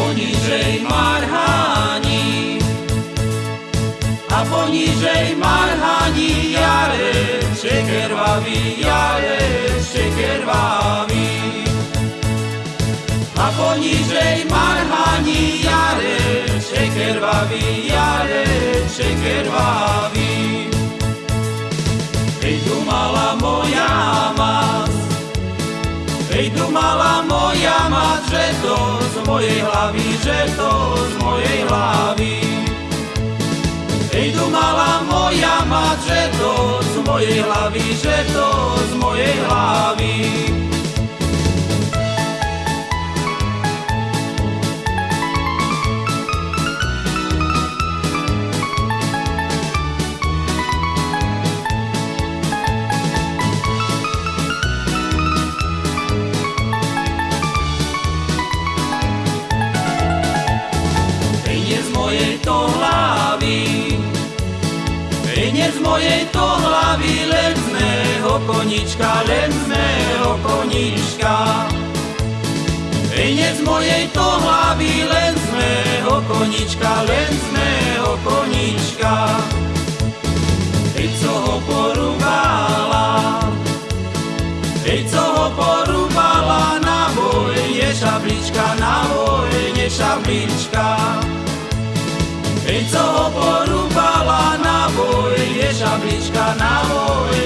ponižej marhání. A ponižej marhání jare, šekervavý jare, šekervavý. A ponižej marhání jare, šekervavý jare, šekervavý. Ej tu mala moja mas, že to z mojej hlavy, že to z mojej hlavy. Ej tu mala moja mať, že to z mojej hlavy, že to z mojej nie z mojej to hlavy, len z mého konička, len z mého konička. Nie z mojej to hlavy, len z mého konička, len z mého konička. Ej, co ho porúbala, ej, co ho porúbala na vojne šablička, na vojne šablička. Ej, co ho porúbala na vojne šablička, na vojne šablička.